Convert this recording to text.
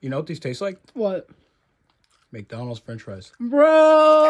You know what these taste like? What? McDonald's French fries. Bro!